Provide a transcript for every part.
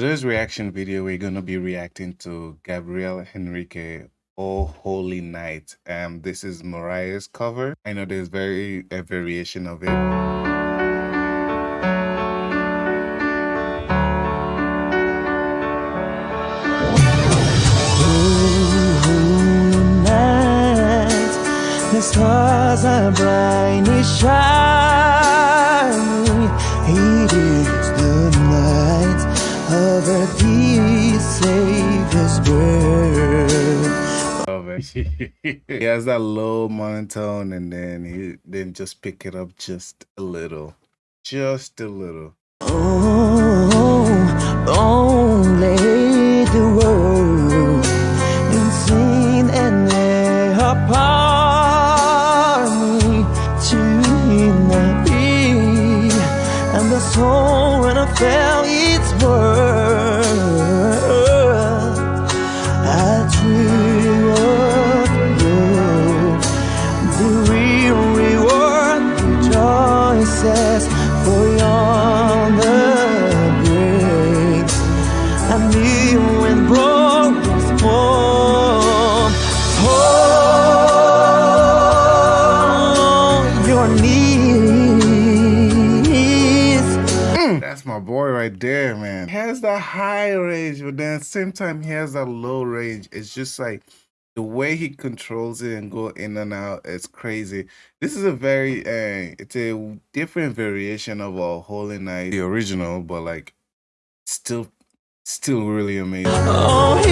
Today's reaction video, we're gonna be reacting to Gabriel Henrique, "Oh Holy Night." Um, this is Mariah's cover. I know there's very a variation of it. The stars are brightly shining. It is He has that low monotone, and then he then just pick it up just a little, just a little. Oh, oh, oh only the world Your knees. That's my boy right there, man. He has that high range, but then at the same time, he has that low range. It's just like the way he controls it and go in and out. It's crazy. This is a very, uh, it's a different variation of a Holy Night, the original, but like still, still really amazing. Oh,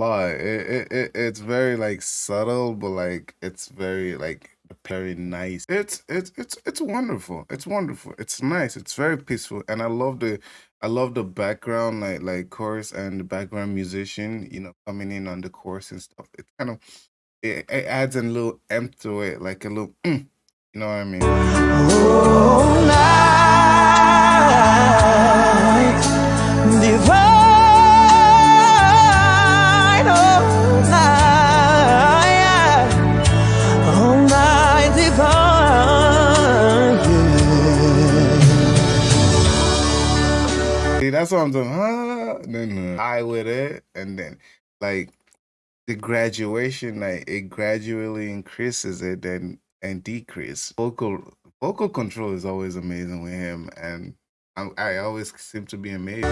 lot. It, it, it it's very like subtle, but like it's very like very nice. It's it's it's it's wonderful. It's wonderful. It's nice. It's very peaceful, and I love the I love the background like like chorus and the background musician. You know, coming in on the chorus and stuff. It kind of it, it adds a little emp to it, like a little. Mm, you know what I mean? All that's what I'm doing. Huh? Then high with it, and then like the graduation, like it gradually increases it, then and decrease. Vocal vocal control is always amazing with him, and I, I always seem to be amazed.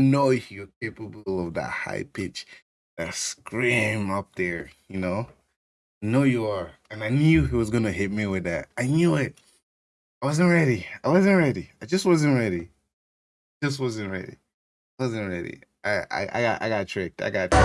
Know you're capable of that high pitch, that scream up there. You know, I know you are, and I knew he was gonna hit me with that. I knew it. I wasn't ready. I wasn't ready. I just wasn't ready. Just wasn't ready. Wasn't ready. I I, I got I got tricked. I got tricked.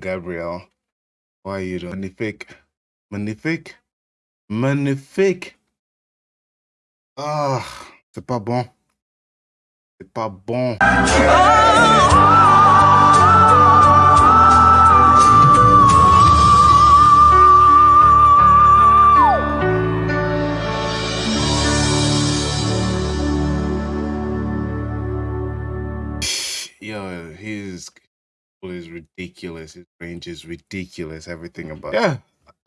Gabriel, why are you doing magnifique? Magnifique? Magnifique? Ah, c'est pas bon. C'est pas bon. Yo, his is ridiculous. His range is ridiculous. Everything about yeah.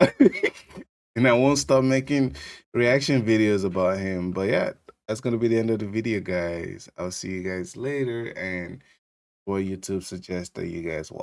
and I won't stop making reaction videos about him. But yeah, that's gonna be the end of the video, guys. I'll see you guys later, and what YouTube suggests that you guys watch.